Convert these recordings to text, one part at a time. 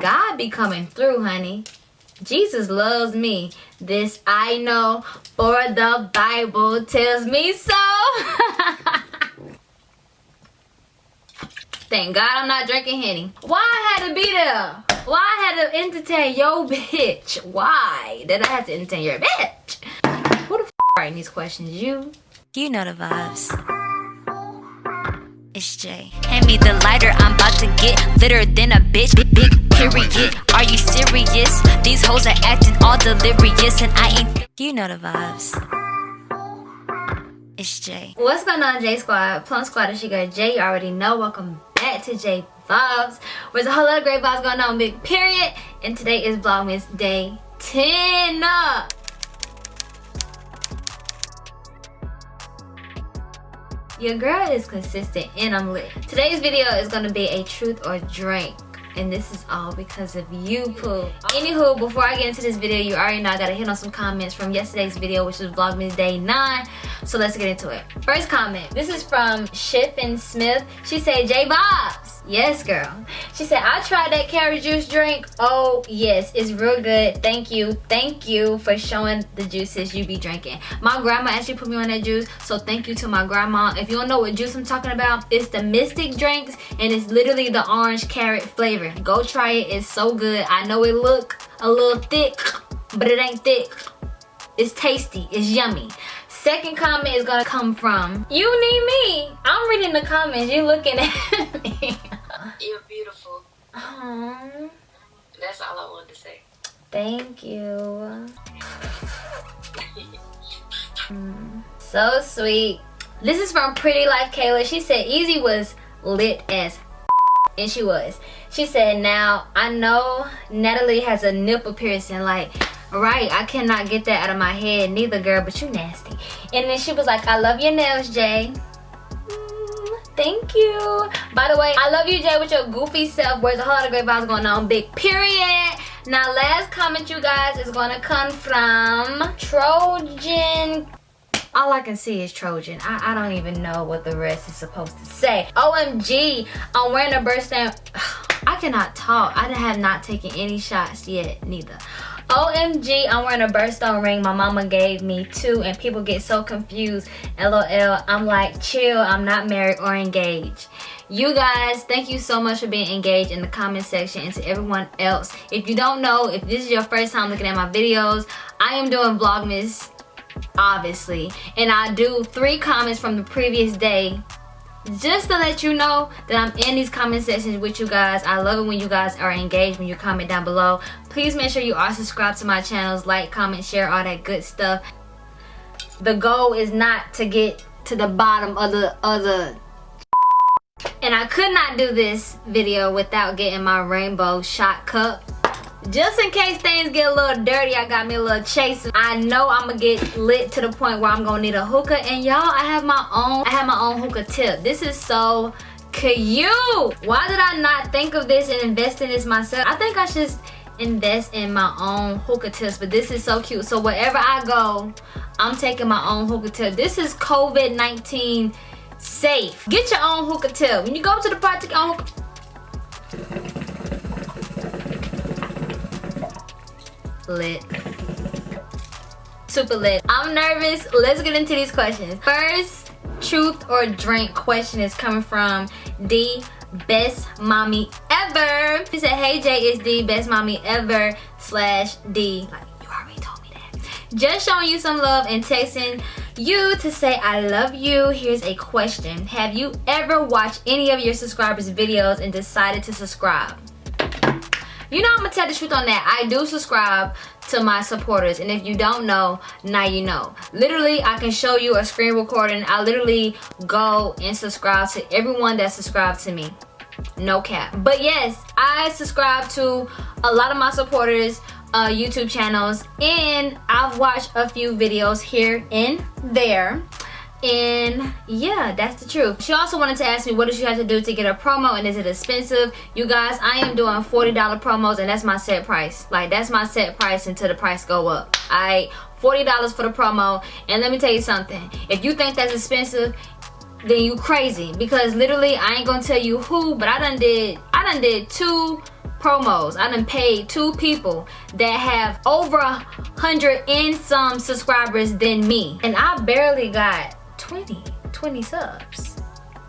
God be coming through, honey. Jesus loves me. This I know, for the Bible tells me so. Thank God I'm not drinking Henny. Why I had to be there? Why I had to entertain your bitch? Why did I have to entertain your bitch? Who the f writing these questions? You? You know the vibes. It's Jay. Hand me the lighter, I'm about to get litter than a bitch. Big, big period. Are you serious? These hoes are acting all delirious, and I ain't. You know the vibes. It's Jay. What's going on, J Squad? Plum Squad, it's your girl Jay. You already know. Welcome back to J Vibes. Where's a whole lot of great vibes going on, big period. And today is Vlogmas Day 10. Your girl is consistent and I'm lit. Today's video is gonna be a truth or drink. And this is all because of you poo anywho before i get into this video you already know i gotta hit on some comments from yesterday's video which was vlogmas day 9 so let's get into it. First comment this is from Shiffin Smith. She said j bobs yes girl. She said i tried that carrot juice drink. Oh yes it's real good. Thank you. Thank you for showing the juices you be drinking. My grandma actually put me on that juice so thank you to my grandma. If you don't know what juice i'm talking about it's the Mistic drinks and it's literally the orange carrot flavor. Go try it. It's so good. I know it look a little thick but it ain't thick. It's tasty. It's yummy second comment is gonna come from you need me. I'm reading the comments. You looking at me. You're beautiful. Aww. that's all i wanted to say. Thank you. Mm, so sweet. This is from pretty life kayla. She said easy was lit as and she was. She said now i know natalie has a nipple piercing like right i cannot get that out of my head neither girl but you nasty and then she was like i love your nails jay mm, thank you by the way i love you jay with your goofy self where's a whole lot of great vibes going on big period now last comment you guys is gonna come from trojan all I can see is Trojan. I, I don't even know what the rest is supposed to say. OMG, I'm wearing a birthday. I cannot talk. I have not taken any shots yet, neither. OMG, I'm wearing a birthstone ring my mama gave me too and people get so confused. LOL, I'm like, chill, I'm not married or engaged. You guys, thank you so much for being engaged in the comment section and to everyone else. If you don't know, if this is your first time looking at my videos, I am doing Vlogmas obviously and i do three comments from the previous day just to let you know that i'm in these comment sections with you guys. I love it when you guys are engaged when you comment down below. Please make sure you are subscribed to my channels. Like comment share all that good stuff. The goal is not to get to the bottom of the other. And i could not do this video without getting my rainbow shot cup just in case things get a little dirty i got me a little chaser. I know i'm gonna get lit to the point where i'm gonna need a hookah. And y'all i have my own i have my own hookah tip. This is so cute. Why did i not think of this and invest in this myself? I think i should invest in my own hookah tips but this is so cute. So wherever i go i'm taking my own hookah tip. This is covid-19 safe. Get your own hookah tip. When you go to the party own hookah lit. Super lit. I'm nervous. Let's get into these questions. First truth or drink question is coming from d best mommy ever. She said hey jay is the best mommy ever slash d. Like you already told me that. Just showing you some love and texting you to say I love you. Here's a question. Have you ever watched any of your subscribers videos and decided to subscribe? You know i'm gonna tell the truth on that. I do subscribe to my supporters and if you don't know now you know. Literally i can show you a screen recording. I literally go and subscribe to everyone that subscribed to me. No cap. But yes i subscribe to a lot of my supporters uh, youtube channels and i've watched a few videos here and there and yeah that's the truth. She also wanted to ask me what does she have to do to get a promo and is it expensive? You guys i am doing 40 dollar promos and that's my set price. Like that's my set price until the price go up. I $40 for the promo. And let me tell you something. If you think that's expensive then you crazy. Because literally I ain't gonna tell you who, but I done did I done did two promos. I done paid two people that have over a hundred and some subscribers than me. And I barely got 20, 20 subs.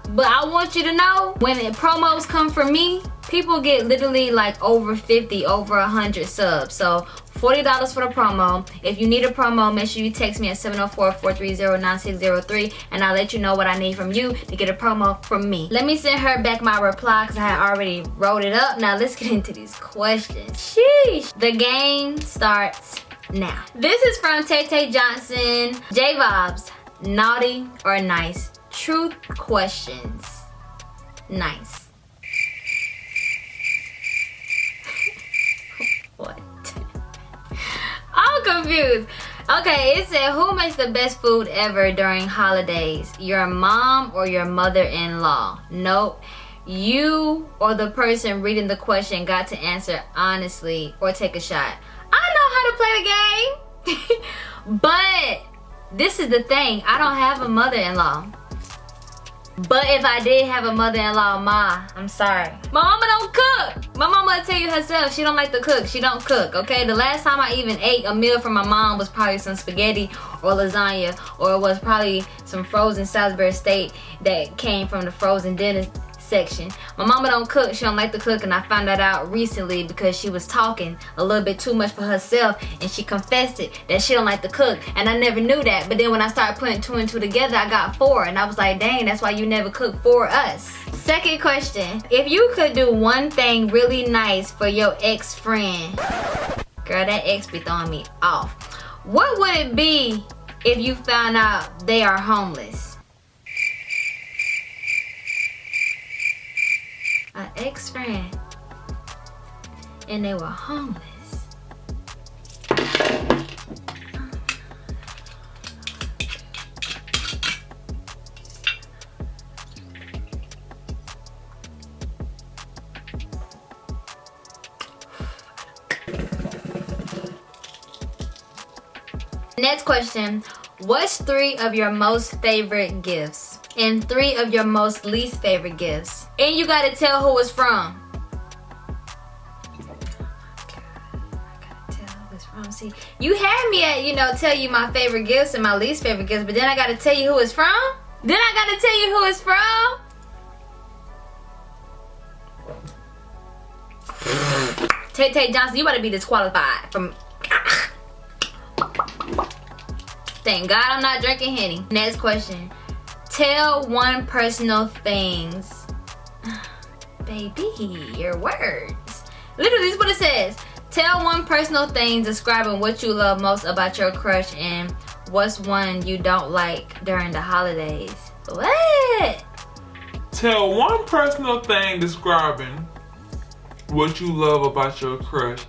But I want you to know when the promos come from me, people get literally like over 50, over 100 subs. So $40 for the promo. If you need a promo, make sure you text me at 704-430-9603 and I'll let you know what I need from you to get a promo from me. Let me send her back my reply because I had already wrote it up. Now let's get into these questions. Sheesh. The game starts now. This is from Tay Tay Johnson. J Vibes, naughty or nice? Truth questions. Nice. what? I'm confused. Okay, it said who makes the best food ever during holidays? Your mom or your mother-in-law? Nope. You or the person reading the question got to answer honestly or take a shot. I know how to play the game. but this is the thing. I don't have a mother-in-law. But if I did have a mother-in-law, ma, I'm sorry. My mama don't cook. My mama tell you herself, she don't like to cook. She don't cook, okay? The last time I even ate a meal from my mom was probably some spaghetti or lasagna or it was probably some frozen Salisbury steak that came from the frozen dinner section. My mama don't cook, she don't like to cook and I found that out recently because she was talking a little bit too much for herself and she confessed it that she don't like to cook and I never knew that but then when I started putting two and two together I got four and I was like dang that's why you never cook for us. Second question, if you could do one thing really nice for your ex-friend, girl that ex be throwing me off, what would it be if you found out they are homeless? An ex-friend and they were homeless. Next question. What's three of your most favorite gifts? And three of your most least favorite gifts? And you gotta tell who it's from. See, you had me at, you know, tell you my favorite gifts and my least favorite gifts, but then I gotta tell you who it's from? Then I gotta tell you who it's from? Tay Tay Johnson, you better be disqualified from... Ah. Thank God I'm not drinking Henny. Next question. Tell one personal things Baby, your words. Literally, this is what it says. Tell one personal thing describing what you love most about your crush and what's one you don't like during the holidays. What? Tell one personal thing describing what you love about your crush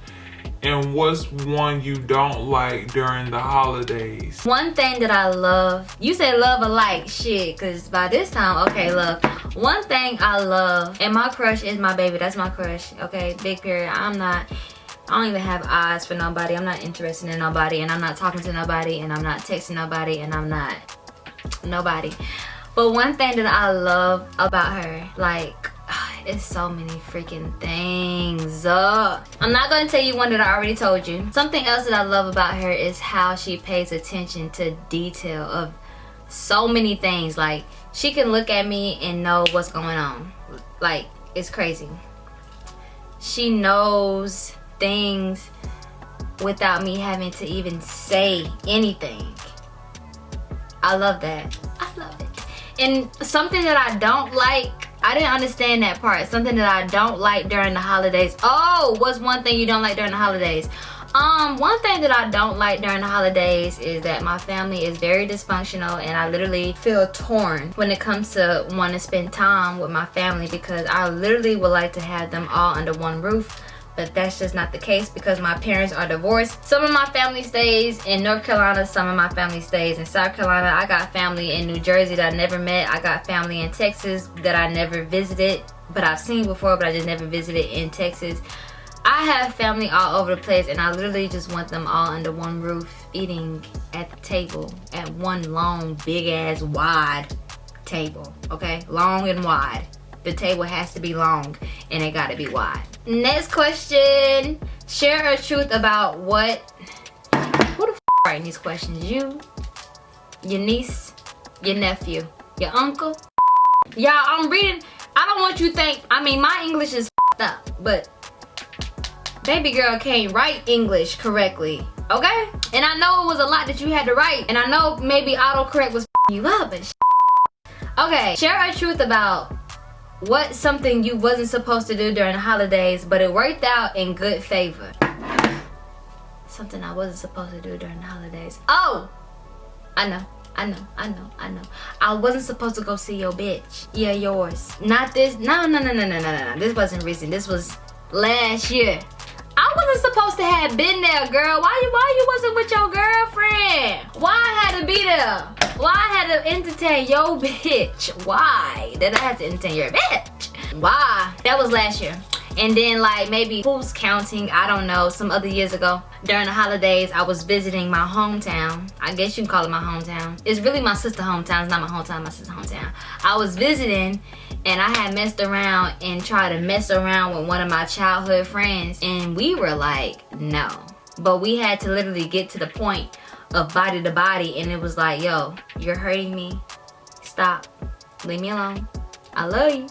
and what's one you don't like during the holidays? One thing that I love, you say love or like, shit, because by this time, okay, look. One thing I love, and my crush is my baby, that's my crush, okay, big period. I'm not, I don't even have eyes for nobody. I'm not interested in nobody, and I'm not talking to nobody, and I'm not texting nobody, and I'm not nobody. But one thing that I love about her, like, it's so many freaking things uh, i'm not gonna tell you one that i already told you something else that i love about her is how she pays attention to detail of so many things like she can look at me and know what's going on like it's crazy she knows things without me having to even say anything i love that i love it and something that i don't like I didn't understand that part. Something that I don't like during the holidays. Oh, what's one thing you don't like during the holidays? Um, one thing that I don't like during the holidays is that my family is very dysfunctional and I literally feel torn when it comes to wanting to spend time with my family because I literally would like to have them all under one roof but that's just not the case because my parents are divorced. Some of my family stays in North Carolina, some of my family stays in South Carolina. I got family in New Jersey that I never met. I got family in Texas that I never visited, but I've seen before, but I just never visited in Texas. I have family all over the place and I literally just want them all under one roof eating at the table at one long big ass wide table, okay? Long and wide. The table has to be long and it gotta be wide. Next question. Share a truth about what who the f writing these questions? You, your niece, your nephew, your uncle. Y'all, I'm reading. I don't want you think. I mean, my English is up, but baby girl can't write English correctly. Okay? And I know it was a lot that you had to write, and I know maybe autocorrect was you up and. Okay, share a truth about what something you wasn't supposed to do during the holidays, but it worked out in good favor. Something I wasn't supposed to do during the holidays. Oh! I know. I know, I know, I know. I wasn't supposed to go see your bitch. Yeah, yours. Not this. No, no, no, no, no, no, no. This wasn't recent. This was last year. I wasn't supposed to have been there, girl. Why you why you wasn't with your girlfriend? Why I had to be there? Why I had to entertain your bitch? Why did I have to entertain your bitch? Why? That was last year. And then like maybe who's counting, I don't know, some other years ago. During the holidays, I was visiting my hometown. I guess you can call it my hometown. It's really my sister hometown. It's not my hometown, my sister hometown. I was visiting and I had messed around and tried to mess around with one of my childhood friends and we were like, no. But we had to literally get to the point of body to body and it was like, yo, you're hurting me. Stop. Leave me alone. I love you.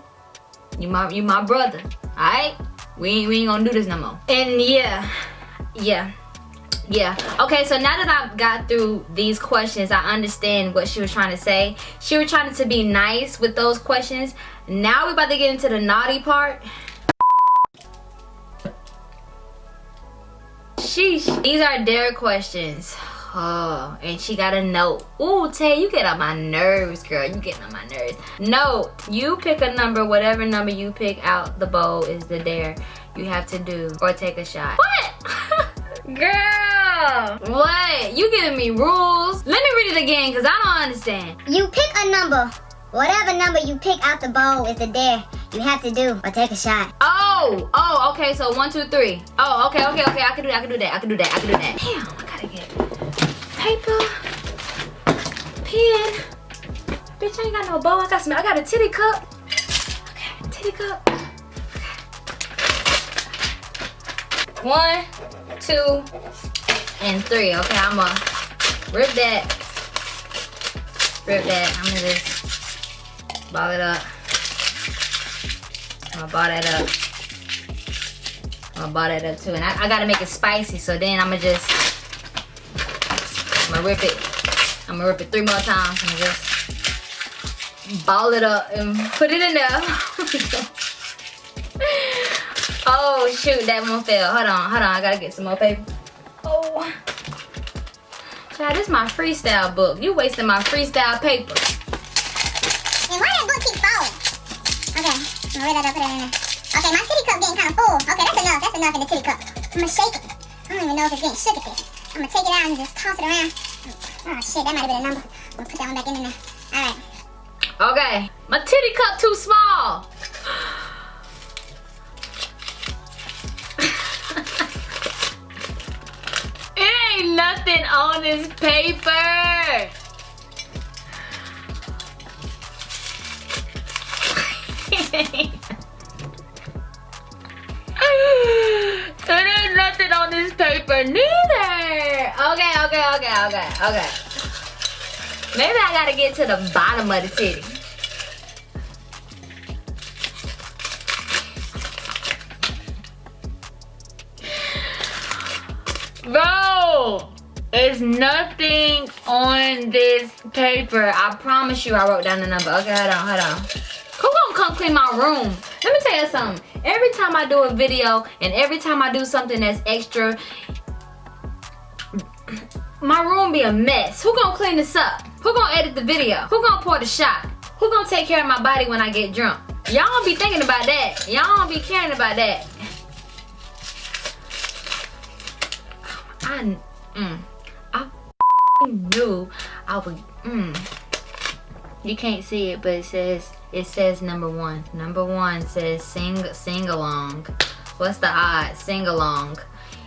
You my you my brother. Alright? We ain't we ain't gonna do this no more. And yeah, yeah. Yeah. Okay, so now that I've got through these questions, I understand what she was trying to say. She was trying to be nice with those questions. Now we're about to get into the naughty part. Sheesh. These are dare questions. Oh, and she got a note. Ooh, Tay, you get on my nerves, girl. You getting on my nerves. Note, you pick a number, whatever number you pick out the bowl is the dare you have to do or take a shot. What? girl, what? You giving me rules? Let me read it again because I don't understand. You pick a number. Whatever number you pick out the bowl is the dare you have to do or take a shot. Oh, oh, okay, so one, two, three. Oh, okay, okay, okay, I can do that, I can do that, I can do that, I can do that. Damn, I gotta get paper, pen. Bitch, I ain't got no bowl. I got some. I got a titty cup. Okay, titty cup. One, two, and three. Okay, I'm gonna rip that. Rip that. I'm gonna just ball it up. Gonna ball that up. Gonna ball that up too. And I, I gotta make it spicy, so then I'm gonna just I'm gonna rip it. I'm gonna rip it three more times and just ball it up and put it in there. oh shoot, that one fell. Hold on, hold on, I gotta get some more paper. Oh. Child, this is my freestyle book. You wasting my freestyle paper. Put it in there. Okay, my titty cup getting kind of full. Okay, that's enough. That's enough in the titty cup. I'm gonna shake it. I don't even know if it's getting shook at this. I'm gonna take it out and just toss it around. Oh shit, that might have been a number. I'm gonna put that one back in there. Alright. Okay. My titty cup too small. it ain't nothing on this paper. It ain't nothing on this paper neither. Okay, okay, okay, okay, okay. Maybe I gotta get to the bottom of the titty. Bro, there's nothing on this paper. I promise you I wrote down the number. Okay, hold on, hold on. Come clean my room? Let me tell you something. Every time I do a video and every time I do something that's extra, my room be a mess. Who gonna clean this up? Who gonna edit the video? Who gonna pour the shot? Who gonna take care of my body when I get drunk? Y'all don't be thinking about that. Y'all don't be caring about that. I, mm, I knew I would, mm. You can't see it, but it says, it says number one. Number one says sing, sing along. What's the odds? Sing along.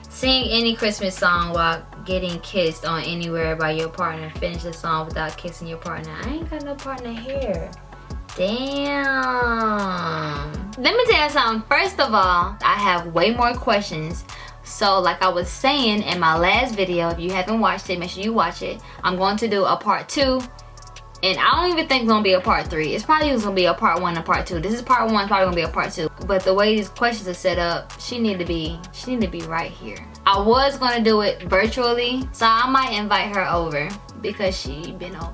Sing any Christmas song while getting kissed on anywhere by your partner. Finish the song without kissing your partner. I ain't got no partner here. Damn. Let me tell you something. First of all, I have way more questions. So like I was saying in my last video, if you haven't watched it, make sure you watch it. I'm going to do a part two. And I don't even think it's gonna be a part three. It's probably just gonna be a part one and part two. This is part one, probably gonna be a part two. But the way these questions are set up, she need to be, she need to be right here. I was gonna do it virtually, so I might invite her over because she been over.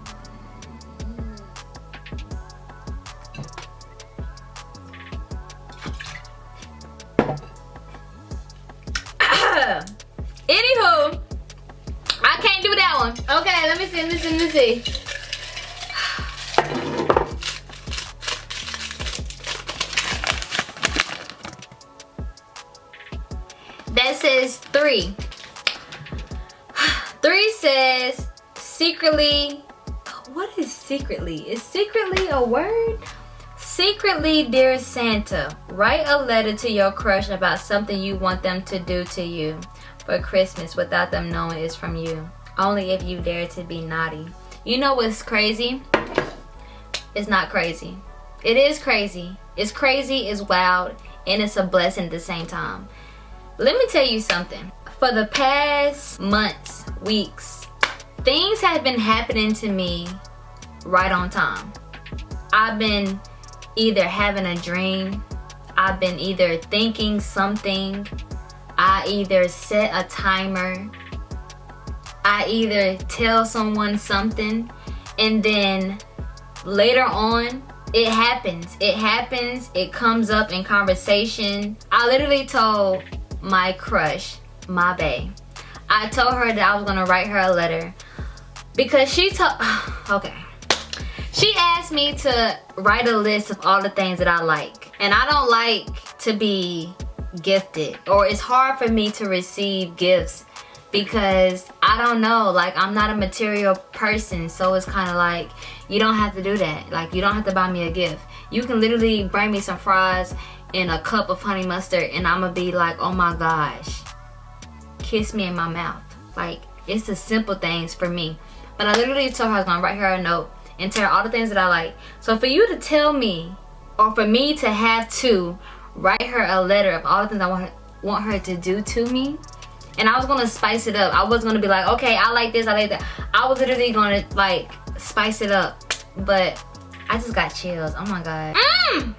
Anywho, I can't do that one. Okay, let me see, let me see, let me see. Word? Secretly, dear Santa, write a letter to your crush about something you want them to do to you for Christmas without them knowing it's from you. Only if you dare to be naughty. You know what's crazy? It's not crazy. It is crazy. It's crazy, it's wild, and it's a blessing at the same time. Let me tell you something. For the past months, weeks, things have been happening to me right on time. I've been either having a dream, I've been either thinking something, I either set a timer, I either tell someone something, and then later on, it happens. It happens, it comes up in conversation. I literally told my crush, my bae, I told her that I was gonna write her a letter because she told, okay. She asked me to write a list of all the things that I like. And I don't like to be gifted or it's hard for me to receive gifts because I don't know like I'm not a material person so it's kind of like you don't have to do that. Like you don't have to buy me a gift. You can literally bring me some fries and a cup of honey mustard and I'm gonna be like oh my gosh kiss me in my mouth. Like it's the simple things for me. But I literally told her I was gonna write her a note and tell her all the things that I like. So for you to tell me or for me to have to write her a letter of all the things I want want her to do to me and I was gonna spice it up. I was gonna be like okay I like this I like that. I was literally gonna like spice it up but I just got chills. Oh my god. Mm!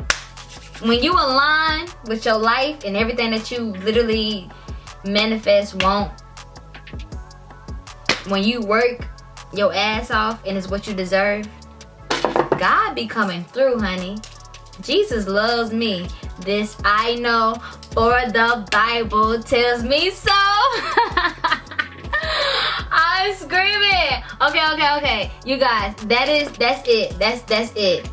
when you align with your life and everything that you literally manifest want when you work your ass off and it's what you deserve God be coming through honey Jesus loves me this I know, for the Bible tells me so. I'm screaming. Okay, okay, okay. You guys, that is, that's it. That's, that's it.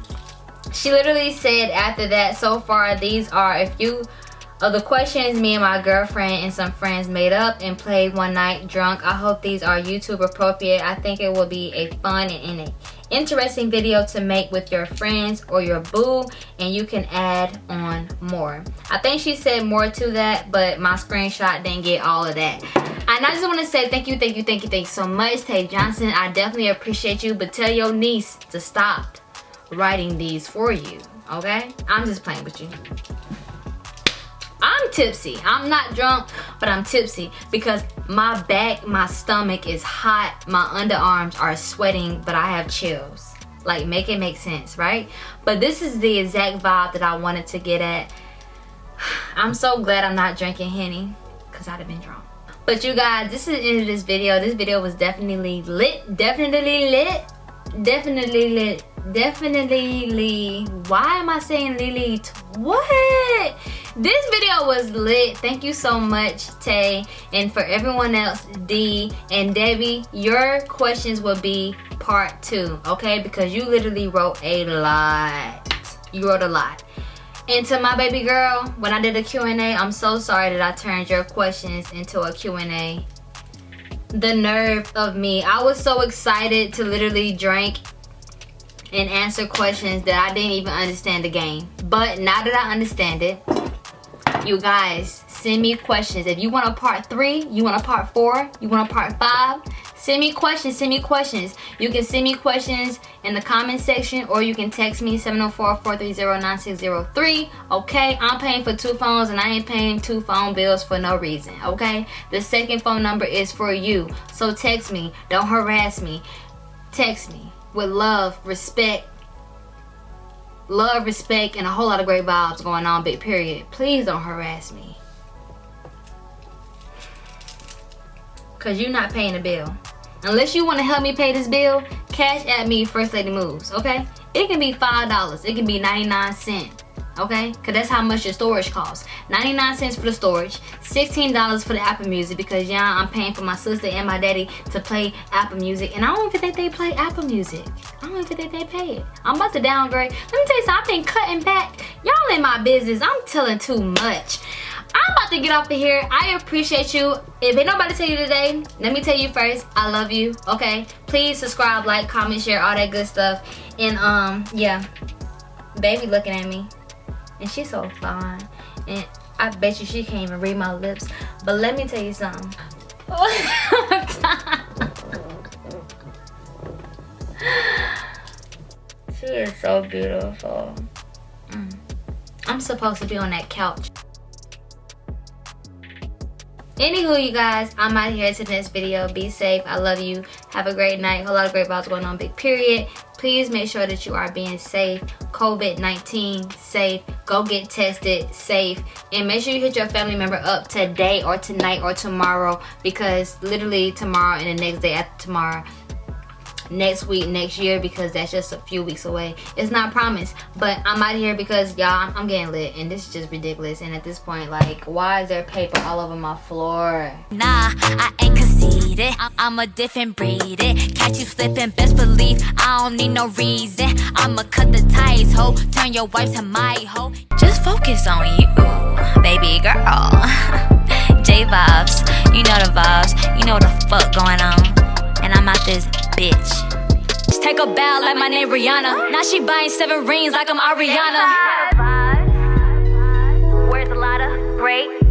She literally said after that, so far, these are a few of the questions me and my girlfriend and some friends made up and played one night drunk. I hope these are YouTube appropriate. I think it will be a fun and, and interesting video to make with your friends or your boo and you can add on more. I think she said more to that but my screenshot didn't get all of that. And i just want to say thank you thank you thank you thank you so much tay johnson. I definitely appreciate you but tell your niece to stop writing these for you okay? I'm just playing with you I'm tipsy. I'm not drunk, but I'm tipsy because my back, my stomach is hot. My underarms are sweating, but I have chills. Like, make it make sense, right? But this is the exact vibe that I wanted to get at. I'm so glad I'm not drinking Henny because I'd have been drunk. But you guys, this is the end of this video. This video was definitely lit. Definitely lit. Definitely lit. Definitely. Lit. Why am I saying Lily? What? This video was lit. Thank you so much tay. And for everyone else d and debbie your questions will be part two okay? Because you literally wrote a lot. You wrote a lot. And to my baby girl when i did a q&a i'm so sorry that i turned your questions into a q&a the nerve of me. I was so excited to literally drink and answer questions that i didn't even understand the game. But now that i understand it you guys send me questions. If you want a part three, you want a part four, you want a part five, send me questions, send me questions. You can send me questions in the comment section or you can text me 704-430-9603. Okay, I'm paying for two phones and I ain't paying two phone bills for no reason. Okay, the second phone number is for you. So text me, don't harass me. Text me with love, respect, love, respect, and a whole lot of great vibes going on, big period. Please don't harass me. Cause you're not paying the bill. Unless you want to help me pay this bill, cash at me First Lady Moves, okay? It can be $5, it can be 99 cents okay? Because that's how much your storage costs. 99 cents for the storage, $16 for the Apple Music because yeah, I'm paying for my sister and my daddy to play Apple Music and I don't even think they play Apple Music. I don't even think they pay it. I'm about to downgrade. Let me tell you something, I've been cutting back. Y'all in my business, I'm telling too much. I'm about to get off of here. I appreciate you. If ain't nobody tell you today, let me tell you first, I love you, okay? Please subscribe, like, comment, share, all that good stuff. And um, yeah, baby looking at me and she's so fine and I bet you she can't even read my lips but let me tell you something she is so beautiful mm. I'm supposed to be on that couch Anywho, you guys, I'm out here to next video. Be safe. I love you. Have a great night. A lot of great vibes going on. Big period. Please make sure that you are being safe. COVID-19 safe. Go get tested safe. And make sure you hit your family member up today or tonight or tomorrow because literally tomorrow and the next day after tomorrow next week, next year, because that's just a few weeks away. It's not promised, but I'm out here because y'all, I'm getting lit, and this is just ridiculous. And at this point, like, why is there paper all over my floor? Nah, I ain't conceited. I'm a different breed. It. Catch you slipping, best believe I don't need no reason. I'ma cut the ties, ho. Turn your wife to my hoe. Just focus on you, baby girl. J vibes, you know the vibes, you know what the fuck going on. And I'm out this bitch. Just take a bow like my name Rihanna. Now she buying seven rings like I'm Ariana. Where's a great